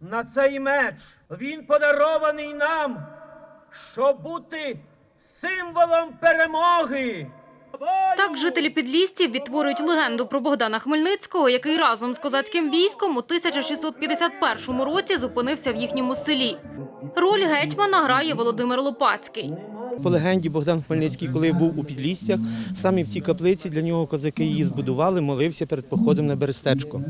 На цей меч. Він подарований нам, щоб бути символом перемоги. Так жителі Підлістів відтворюють легенду про Богдана Хмельницького, який разом з козацьким військом у 1651 році зупинився в їхньому селі. Роль гетьмана грає Володимир Лопацький. По легенді Богдан Хмельницький, коли був у Підлістях, саме в цій каплиці для нього козаки її збудували, молився перед походом на Берестечко.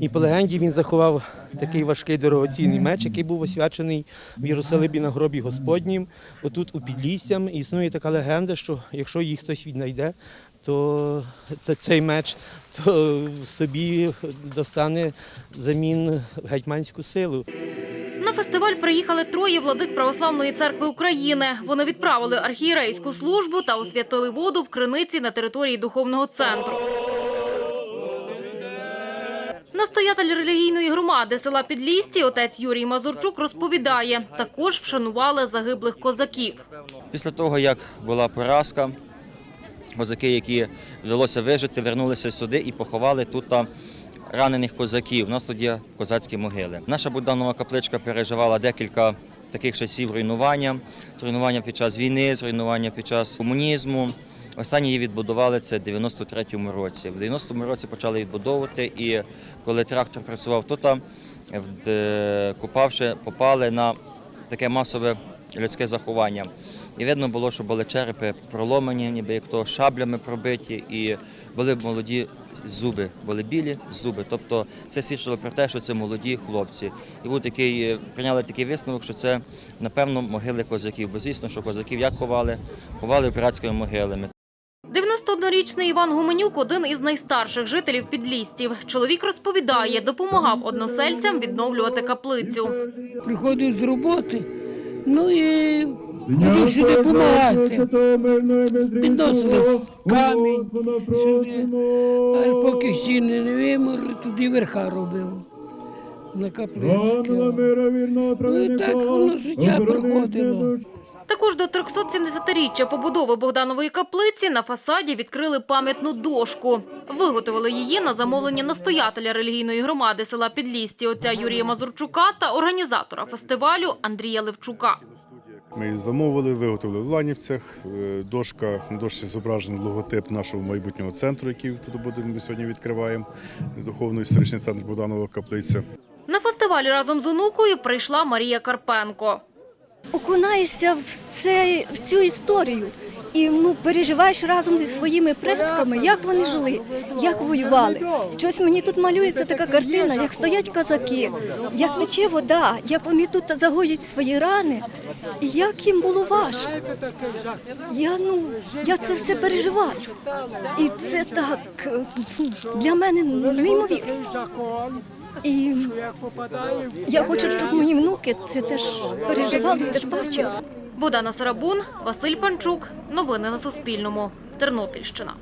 І по легенді він заховав такий важкий дорогоцінний меч, який був освячений в Єрусалимі на гробі Господнім. Отут у Підлістям існує така легенда, що якщо її хтось віднайде, то цей меч то собі достане замін гетьманську силу. На фестиваль приїхали троє владик Православної церкви України. Вони відправили архієрейську службу та освятили воду в криниці на території духовного центру. Настоятель релігійної громади села Підлісті, отець Юрій Мазурчук, розповідає, також вшанували загиблих козаків. Після того, як була поразка, козаки, які вдалося вижити, вернулися сюди і поховали тут ранених козаків. У нас тут є козацькі могили. Наша Богданова капличка переживала декілька таких часів руйнування, руйнування під час війни, руйнування під час комунізму. Останні її відбудували це в 93-му році. В 90-му році почали відбудовувати, і коли трактор працював тут, де- попали на таке масове людське заховання. І видно було, що були черепи проломані, ніби як то шаблями пробиті, і були молоді зуби, були білі зуби. Тобто це свідчило про те, що це молоді хлопці. І був такий, е, прийняли такий висновок, що це, напевно, могили козаків. Бо звісно, що козаків як ховали? Ховали братськими могилами. 91-річний Іван Гуменюк – один із найстарших жителів Підлістів. Чоловік розповідає, допомагав односельцям відновлювати каплицю. приходив з роботи, ну і ходив сюди допомагати. Підносили камінь сюди, а поки стіни не вимерли, туди верха робив. На каплицьку. Ну так воно життя проходило. Також до 370-річчя побудови Богданової каплиці на фасаді відкрили пам'ятну дошку. Виготовили її на замовлення настоятеля релігійної громади села Підлісті отця Юрія Мазурчука та організатора фестивалю Андрія Левчука. Ми її замовили, виготовили в Ланівцях. Е, Дошка, на дошці зображений логотип нашого майбутнього центру, який тут будемо сьогодні відкриваємо. Духовно-історичний центр Богданова каплиця. На фестиваль разом з онукою прийшла Марія Карпенко. окунаєшся в, цей, в цю історію і ну, переживаєш разом зі своїми предками, як вони жили, як воювали. Щось мені тут малюється така картина, як стоять козаки, як тече вода, як вони тут загоюють свої рани, і як їм було важко. Я, ну, я це все переживаю. І це так е, для мене неймовірно. І я хочу, щоб мої внуки це теж переживали, теж бачили. Богдана Сарабун, Василь Панчук. Новини на Суспільному. Тернопільщина.